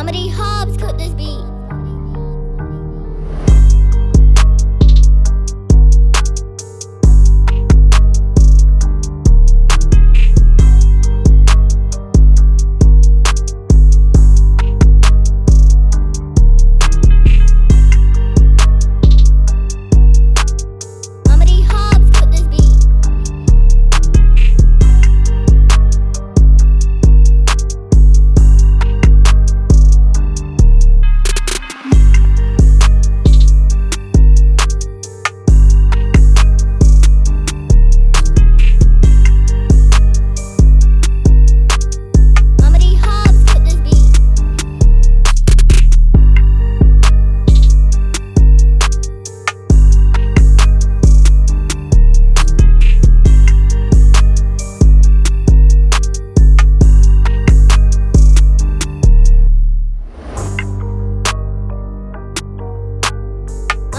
How many hobs could this be?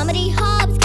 Comedy Hobbs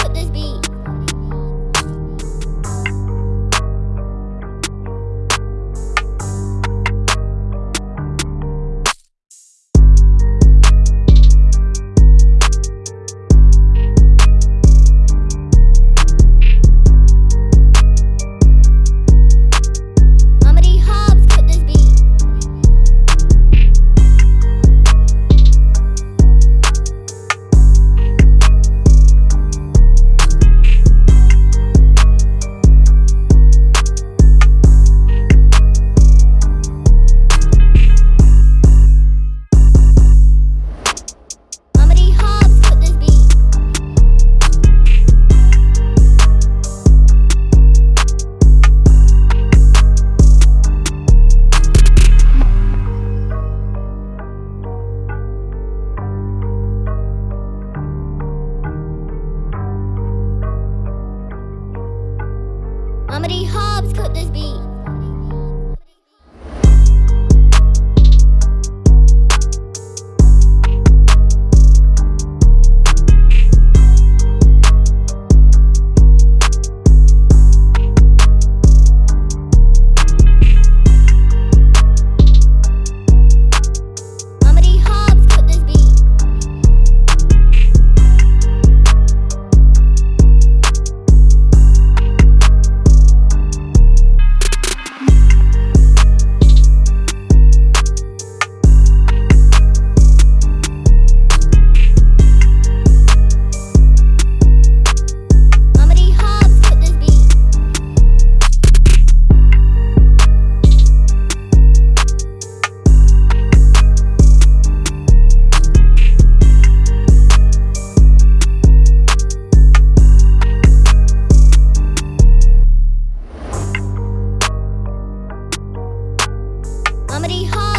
could this be? Comedy Hall.